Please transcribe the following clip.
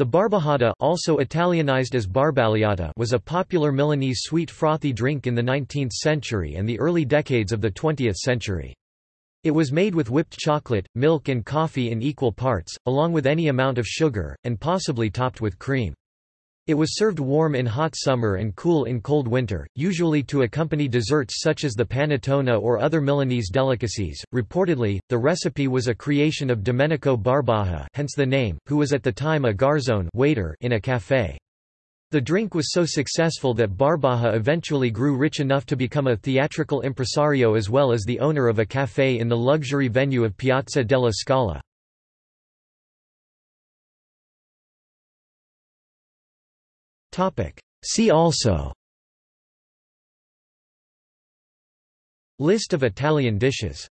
The barbajada also Italianized as barbagliata was a popular Milanese sweet frothy drink in the 19th century and the early decades of the 20th century. It was made with whipped chocolate, milk and coffee in equal parts, along with any amount of sugar, and possibly topped with cream. It was served warm in hot summer and cool in cold winter, usually to accompany desserts such as the panettone or other Milanese delicacies. Reportedly, the recipe was a creation of Domenico Barbaja, hence the name, who was at the time a garzone waiter in a café. The drink was so successful that Barbaja eventually grew rich enough to become a theatrical impresario as well as the owner of a café in the luxury venue of Piazza della Scala. See also. List of Italian dishes